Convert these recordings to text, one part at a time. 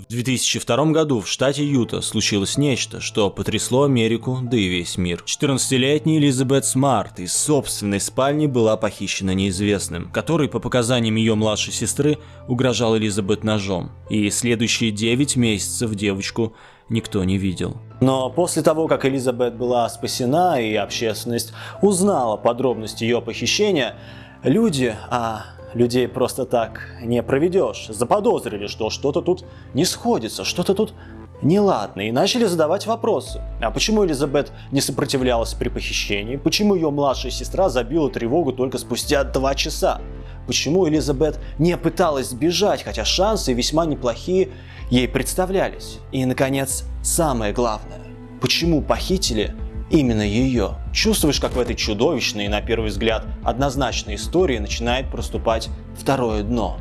В 2002 году в штате Юта случилось нечто, что потрясло Америку, да и весь мир. 14-летняя Элизабет Смарт из собственной спальни была похищена неизвестным, который, по показаниям ее младшей сестры, угрожал Элизабет ножом. И следующие 9 месяцев девочку никто не видел. Но после того, как Элизабет была спасена и общественность узнала подробности ее похищения, люди, а людей просто так не проведешь, заподозрили, что что-то тут не сходится, что-то тут неладно, и начали задавать вопросы. А почему Элизабет не сопротивлялась при похищении? Почему ее младшая сестра забила тревогу только спустя два часа? Почему Элизабет не пыталась сбежать, хотя шансы весьма неплохие ей представлялись? И, наконец, самое главное. Почему похитили именно ее? Чувствуешь, как в этой чудовищной и, на первый взгляд, однозначной истории начинает проступать второе дно.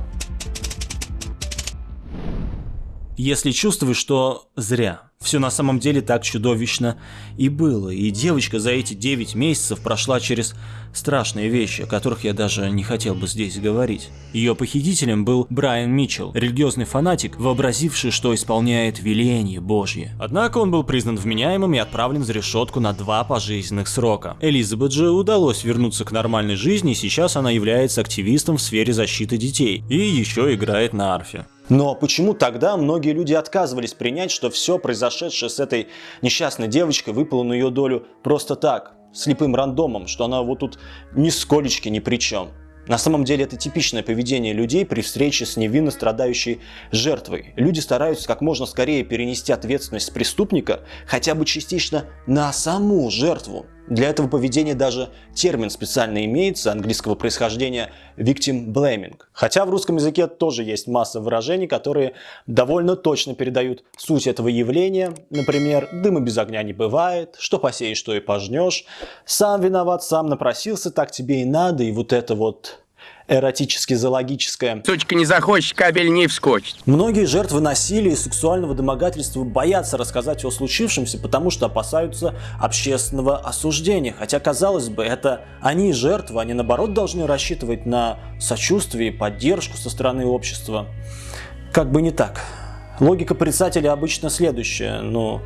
Если чувствуешь, что зря. Все на самом деле так чудовищно и было, и девочка за эти 9 месяцев прошла через страшные вещи, о которых я даже не хотел бы здесь говорить. Ее похитителем был Брайан Митчелл, религиозный фанатик, вообразивший, что исполняет веление Божье. Однако он был признан вменяемым и отправлен за решетку на два пожизненных срока. Элизабет же удалось вернуться к нормальной жизни, и сейчас она является активистом в сфере защиты детей, и еще играет на арфе. Но почему тогда многие люди отказывались принять, что все произошедшее с этой несчастной девочкой выпало на ее долю просто так, слепым рандомом, что она вот тут нисколечки ни при чем? На самом деле это типичное поведение людей при встрече с невинно страдающей жертвой. Люди стараются как можно скорее перенести ответственность преступника хотя бы частично на саму жертву. Для этого поведения даже термин специально имеется, английского происхождения victim blaming. Хотя в русском языке тоже есть масса выражений, которые довольно точно передают суть этого явления. Например, дыма без огня не бывает, что посеешь, что и пожнешь, сам виноват, сам напросился, так тебе и надо, и вот это вот эротически-зоологическое. Сучка не захочет, кабель не вскочит. Многие жертвы насилия и сексуального домогательства боятся рассказать о случившемся, потому что опасаются общественного осуждения. Хотя, казалось бы, это они жертвы, они наоборот должны рассчитывать на сочувствие и поддержку со стороны общества. Как бы не так. Логика порицателя обычно следующая, ну...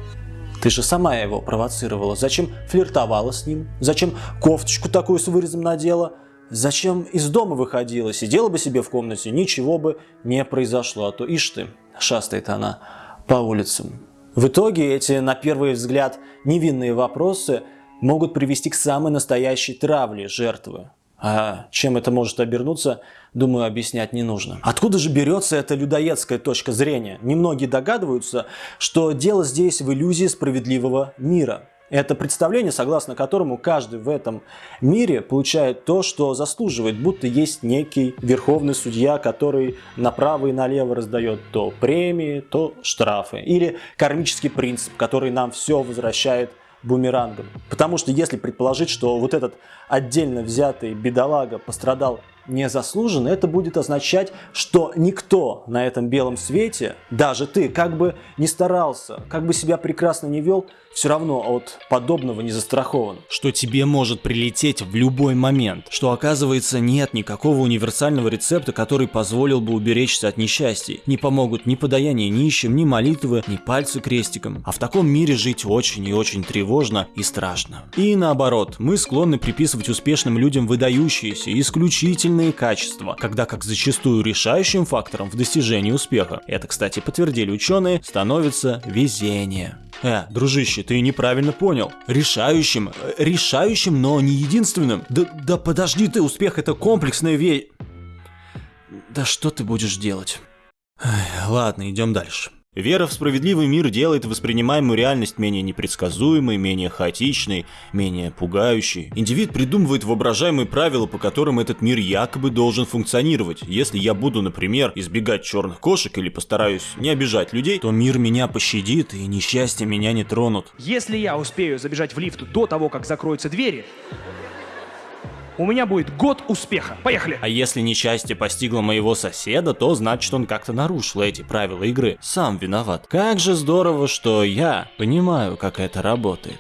Ты же сама его провоцировала. Зачем флиртовала с ним? Зачем кофточку такую с вырезом надела? Зачем из дома выходила? Сидела бы себе в комнате, ничего бы не произошло. А то, ишь ты, шастает она по улицам. В итоге эти, на первый взгляд, невинные вопросы могут привести к самой настоящей травле жертвы. А чем это может обернуться, думаю, объяснять не нужно. Откуда же берется эта людоедская точка зрения? Немногие догадываются, что дело здесь в иллюзии справедливого мира. Это представление, согласно которому каждый в этом мире получает то, что заслуживает, будто есть некий верховный судья, который направо и налево раздает то премии, то штрафы. Или кармический принцип, который нам все возвращает бумерангом. Потому что если предположить, что вот этот отдельно взятый бедолага пострадал незаслуженно, это будет означать, что никто на этом белом свете, даже ты, как бы не старался, как бы себя прекрасно не вел, все равно от подобного не застрахован. Что тебе может прилететь в любой момент. Что оказывается нет никакого универсального рецепта, который позволил бы уберечься от несчастий. Не помогут ни подаяние нищим, ни молитвы, ни пальцы крестиком. А в таком мире жить очень и очень тревожно и страшно. И наоборот, мы склонны приписывать успешным людям выдающиеся, исключительные качества, когда как зачастую решающим фактором в достижении успеха, это, кстати, подтвердили ученые, становится везение. Э, дружище, ты неправильно понял. Решающим, э, решающим, но не единственным. Да, да подожди ты, успех это комплексная вещь. Да что ты будешь делать? Эх, ладно, идем дальше. Вера в справедливый мир делает воспринимаемую реальность менее непредсказуемой, менее хаотичной, менее пугающей. Индивид придумывает воображаемые правила, по которым этот мир якобы должен функционировать. Если я буду, например, избегать черных кошек или постараюсь не обижать людей, то мир меня пощадит и несчастья меня не тронут. Если я успею забежать в лифт до того, как закроются двери, у меня будет год успеха. Поехали! А если несчастье постигло моего соседа, то значит он как-то нарушил эти правила игры. Сам виноват. Как же здорово, что я понимаю, как это работает.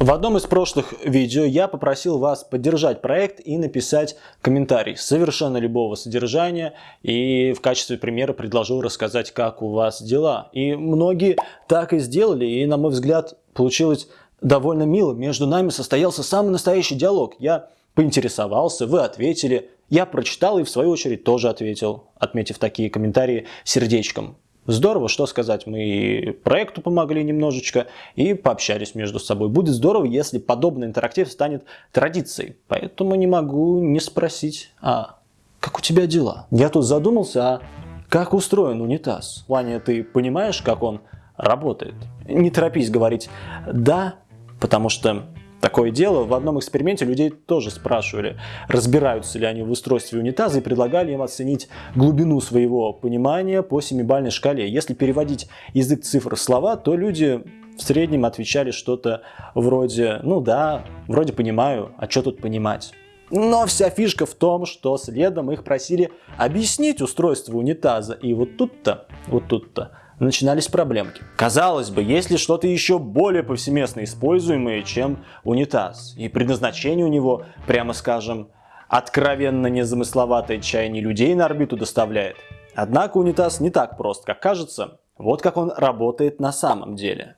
В одном из прошлых видео я попросил вас поддержать проект и написать комментарий совершенно любого содержания и в качестве примера предложил рассказать, как у вас дела. И многие так и сделали, и на мой взгляд получилось довольно мило. Между нами состоялся самый настоящий диалог. Я поинтересовался, вы ответили, я прочитал и в свою очередь тоже ответил, отметив такие комментарии сердечком. Здорово, что сказать, мы проекту помогли немножечко и пообщались между собой. Будет здорово, если подобный интерактив станет традицией. Поэтому не могу не спросить, а как у тебя дела? Я тут задумался, а как устроен унитаз? Ваня, ты понимаешь, как он работает? Не торопись говорить «да», потому что Такое дело, в одном эксперименте людей тоже спрашивали, разбираются ли они в устройстве унитаза и предлагали им оценить глубину своего понимания по семибальной шкале. Если переводить язык цифр в слова, то люди в среднем отвечали что-то вроде «ну да, вроде понимаю, а что тут понимать?». Но вся фишка в том, что следом их просили объяснить устройство унитаза. И вот тут-то, вот тут-то начинались проблемки. Казалось бы, есть ли что-то еще более повсеместно используемое, чем унитаз, и предназначение у него, прямо скажем, откровенно незамысловатое чаяние людей на орбиту доставляет. Однако унитаз не так прост, как кажется. Вот как он работает на самом деле.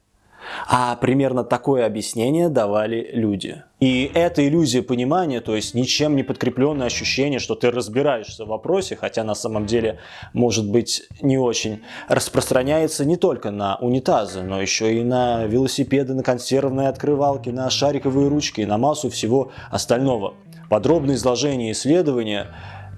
А примерно такое объяснение давали люди. И эта иллюзия понимания, то есть ничем не подкрепленное ощущение, что ты разбираешься в вопросе, хотя на самом деле может быть не очень, распространяется не только на унитазы, но еще и на велосипеды, на консервные открывалки, на шариковые ручки и на массу всего остального. Подробное изложение исследования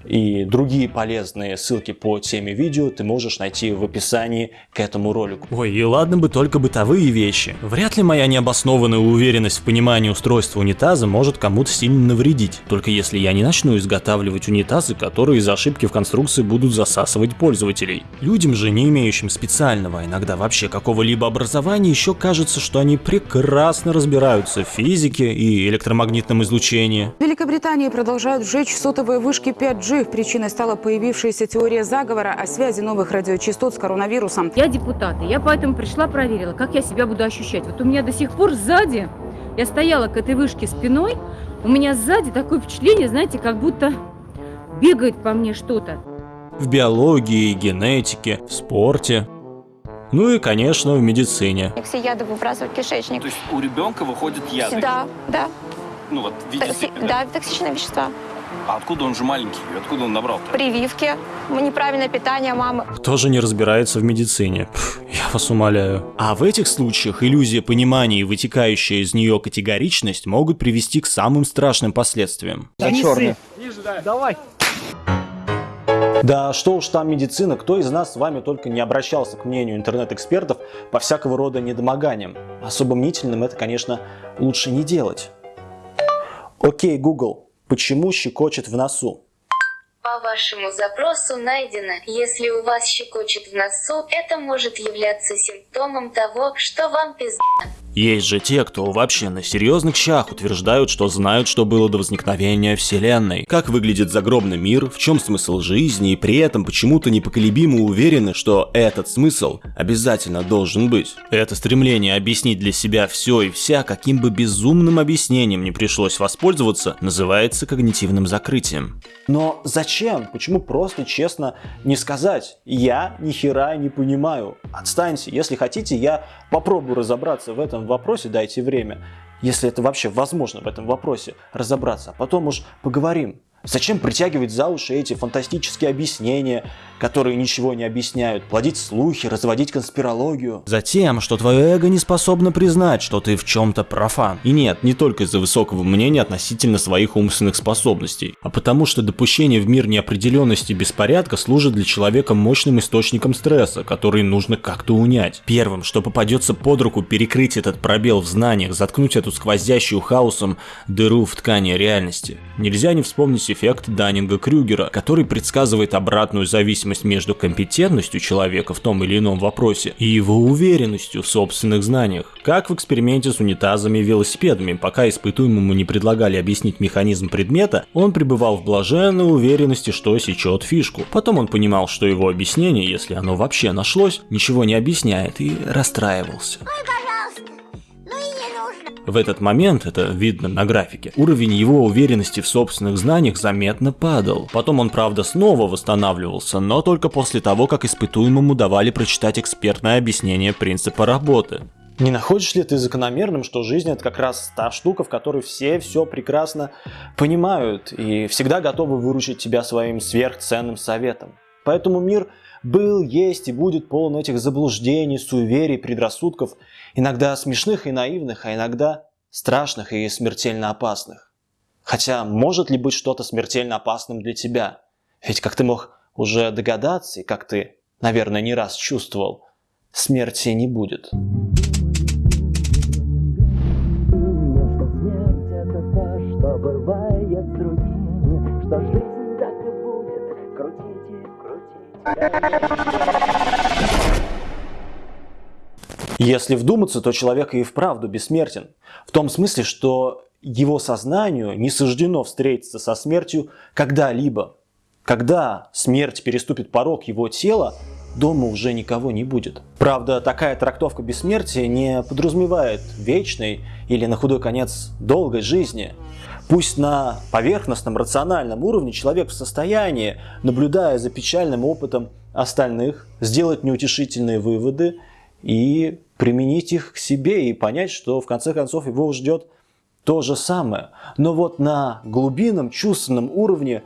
и другие полезные ссылки по теме видео ты можешь найти в описании к этому ролику. Ой, и ладно бы только бытовые вещи. Вряд ли моя необоснованная уверенность в понимании устройства унитаза может кому-то сильно навредить. Только если я не начну изготавливать унитазы, которые из ошибки в конструкции будут засасывать пользователей. Людям же, не имеющим специального, а иногда вообще какого-либо образования, еще кажется, что они прекрасно разбираются в физике и электромагнитном излучении. В Великобритании продолжают сжечь сотовые вышки 5G Причиной стала появившаяся теория заговора о связи новых радиочастот с коронавирусом. Я депутат, и я поэтому пришла, проверила, как я себя буду ощущать. Вот у меня до сих пор сзади, я стояла к этой вышке спиной, у меня сзади такое впечатление, знаете, как будто бегает по мне что-то. В биологии, генетике, в спорте. Ну и, конечно, в медицине. Все яды выбрасывают в кишечник. То есть у ребенка выходит яды? Да, да. Ну вот, в виде Токси... Да, токсичные вещества. А откуда он же маленький? Откуда он набрал-то? Прививки, неправильное питание мамы. Тоже не разбирается в медицине. Я вас умоляю. А в этих случаях иллюзия понимания и вытекающая из нее категоричность могут привести к самым страшным последствиям. Да не ссы. Давай. Да что уж там медицина, кто из нас с вами только не обращался к мнению интернет-экспертов по всякого рода недомоганиям. Особо мнительным это, конечно, лучше не делать. Окей, Google, Почему щекочет в носу? По вашему запросу найдено, если у вас щекочет в носу, это может являться симптомом того, что вам пизда. Есть же те, кто вообще на серьезных щах утверждают, что знают, что было до возникновения Вселенной, как выглядит загробный мир, в чем смысл жизни, и при этом почему-то непоколебимо уверены, что этот смысл обязательно должен быть. Это стремление объяснить для себя все и вся, каким бы безумным объяснением не пришлось воспользоваться, называется когнитивным закрытием. Но зачем? Почему просто честно не сказать? Я ни хера не понимаю. Отстаньте. Если хотите, я попробую разобраться в этом вопросе, дайте время. Если это вообще возможно в этом вопросе разобраться. А потом уж поговорим. Зачем притягивать за уши эти фантастические объяснения, которые ничего не объясняют, плодить слухи, разводить конспирологию? Затем, что твое эго не способно признать, что ты в чем-то профан. И нет, не только из-за высокого мнения относительно своих умственных способностей, а потому что допущение в мир неопределенности и беспорядка служит для человека мощным источником стресса, который нужно как-то унять. Первым, что попадется под руку, перекрыть этот пробел в знаниях, заткнуть эту сквозящую хаосом дыру в ткани реальности. Нельзя не вспомнить эффект Даннинга-Крюгера, который предсказывает обратную зависимость между компетентностью человека в том или ином вопросе и его уверенностью в собственных знаниях. Как в эксперименте с унитазами и велосипедами, пока испытуемому не предлагали объяснить механизм предмета, он пребывал в блаженной уверенности, что сечет фишку. Потом он понимал, что его объяснение, если оно вообще нашлось, ничего не объясняет и расстраивался. В этот момент, это видно на графике, уровень его уверенности в собственных знаниях заметно падал. Потом он, правда, снова восстанавливался, но только после того, как испытуемому давали прочитать экспертное объяснение принципа работы. Не находишь ли ты закономерным, что жизнь это как раз та штука, в которой все все прекрасно понимают и всегда готовы выручить тебя своим сверхценным советом? Поэтому мир был, есть и будет полон этих заблуждений, суеверий, предрассудков, иногда смешных и наивных, а иногда страшных и смертельно опасных. Хотя может ли быть что-то смертельно опасным для тебя? Ведь как ты мог уже догадаться, и как ты, наверное, не раз чувствовал, смерти не будет. Если вдуматься, то человек и вправду бессмертен. В том смысле, что его сознанию не суждено встретиться со смертью когда-либо. Когда смерть переступит порог его тела, дома уже никого не будет. Правда, такая трактовка бессмертия не подразумевает вечной или на худой конец долгой жизни. Пусть на поверхностном рациональном уровне человек в состоянии, наблюдая за печальным опытом остальных, сделать неутешительные выводы и применить их к себе и понять, что в конце концов его ждет то же самое. Но вот на глубинном чувственном уровне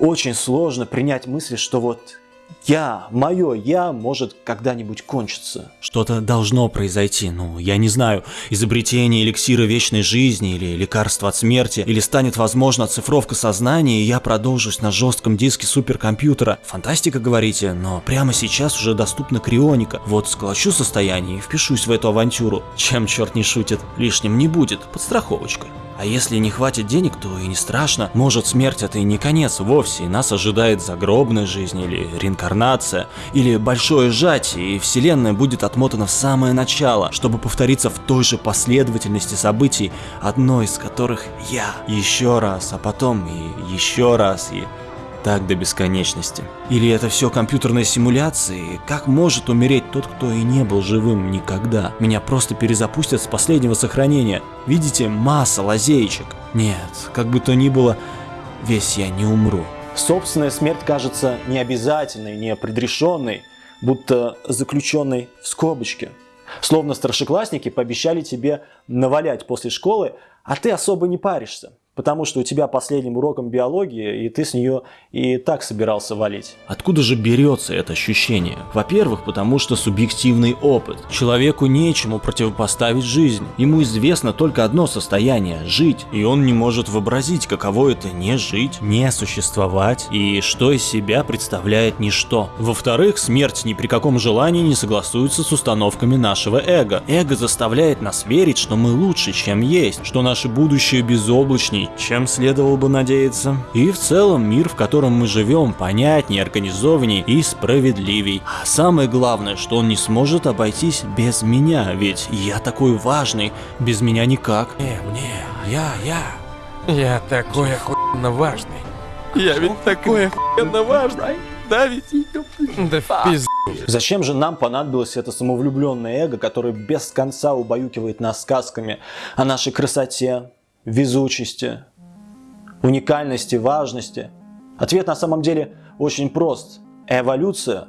очень сложно принять мысль, что вот я, мое я может когда-нибудь кончиться. Что-то должно произойти, ну, я не знаю, изобретение эликсира вечной жизни или лекарство от смерти, или станет возможна оцифровка сознания, и я продолжусь на жестком диске суперкомпьютера. Фантастика, говорите, но прямо сейчас уже доступна крионика. Вот сколочу состояние и впишусь в эту авантюру. Чем черт не шутит, лишним не будет, подстраховочкой. А если не хватит денег, то и не страшно. Может смерть это и не конец вовсе, и нас ожидает загробная жизнь или реинкарнация, или большое сжатие, и вселенная будет отмотана в самое начало, чтобы повториться в той же последовательности событий, одной из которых я. Еще раз, а потом и еще раз, и так до бесконечности. Или это все компьютерные симуляции? Как может умереть тот, кто и не был живым никогда? Меня просто перезапустят с последнего сохранения. Видите, масса лазеечек. Нет, как бы то ни было, весь я не умру. Собственная смерть кажется необязательной, не предрешенной, будто заключенной в скобочке. Словно старшеклассники пообещали тебе навалять после школы, а ты особо не паришься. Потому что у тебя последним уроком биологии, и ты с нее и так собирался валить. Откуда же берется это ощущение? Во-первых, потому что субъективный опыт. Человеку нечему противопоставить жизнь. Ему известно только одно состояние – жить. И он не может вообразить, каково это не жить, не существовать, и что из себя представляет ничто. Во-вторых, смерть ни при каком желании не согласуется с установками нашего эго. Эго заставляет нас верить, что мы лучше, чем есть, что наше будущее безоблачнее, чем следовало бы надеяться. И в целом мир, в котором мы живем, понятнее, организованнее и справедливей. А самое главное, что он не сможет обойтись без меня, ведь я такой важный, без меня никак. Не, мне, я, я. Я такой охуенно важный. Я ведь такой охуенно важный. Да ведь? Да в пизду. Зачем же нам понадобилось это самовлюбленное эго, которое без конца убаюкивает нас сказками о нашей красоте, везучести, уникальности, важности? Ответ на самом деле очень прост. Эволюция.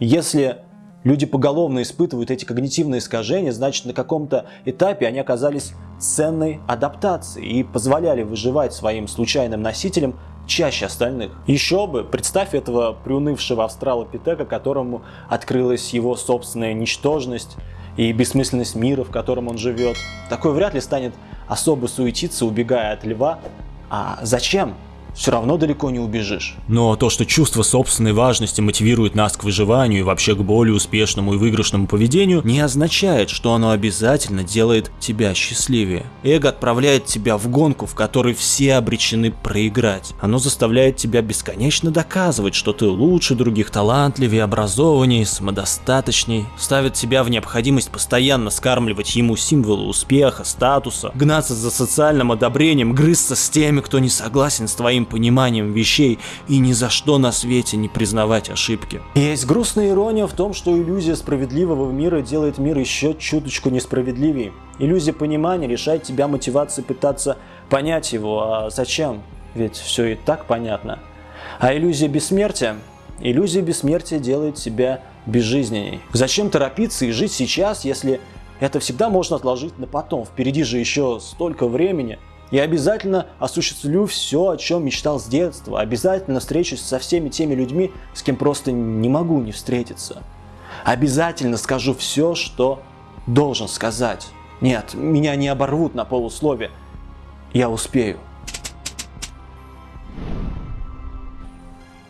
Если люди поголовно испытывают эти когнитивные искажения, значит на каком-то этапе они оказались ценной адаптацией и позволяли выживать своим случайным носителям чаще остальных. Еще бы, представь этого приунывшего австралопитека, которому открылась его собственная ничтожность и бессмысленность мира, в котором он живет. Такой вряд ли станет особо суетиться, убегая от льва. А зачем? Все равно далеко не убежишь. Но то, что чувство собственной важности мотивирует нас к выживанию и вообще к более успешному и выигрышному поведению, не означает, что оно обязательно делает тебя счастливее. Эго отправляет тебя в гонку, в которой все обречены проиграть. Оно заставляет тебя бесконечно доказывать, что ты лучше других, талантливее, образованнее, самодостаточней, ставит тебя в необходимость постоянно скармливать ему символы успеха, статуса, гнаться за социальным одобрением, грызться с теми, кто не согласен с твоим своим пониманием вещей и ни за что на свете не признавать ошибки. Есть грустная ирония в том, что иллюзия справедливого мира делает мир еще чуточку несправедливее. Иллюзия понимания лишает тебя мотивации пытаться понять его, а зачем? Ведь все и так понятно. А иллюзия бессмертия? Иллюзия бессмертия делает тебя безжизненней. Зачем торопиться и жить сейчас, если это всегда можно отложить на потом? Впереди же еще столько времени. Я обязательно осуществлю все, о чем мечтал с детства. Обязательно встречусь со всеми теми людьми, с кем просто не могу не встретиться. Обязательно скажу все, что должен сказать. Нет, меня не оборвут на полуслове. Я успею.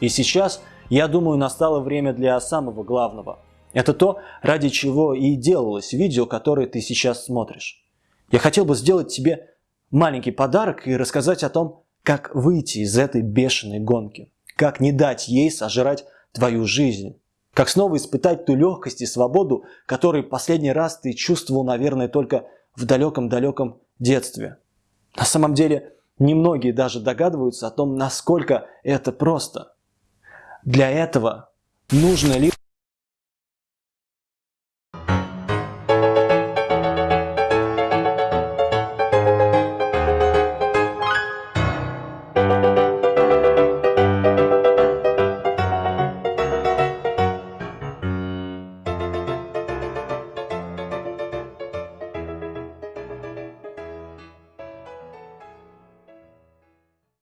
И сейчас, я думаю, настало время для самого главного. Это то, ради чего и делалось видео, которое ты сейчас смотришь. Я хотел бы сделать тебе маленький подарок и рассказать о том, как выйти из этой бешеной гонки. Как не дать ей сожрать твою жизнь. Как снова испытать ту легкость и свободу, которую последний раз ты чувствовал, наверное, только в далеком-далеком детстве. На самом деле, немногие даже догадываются о том, насколько это просто. Для этого нужно лишь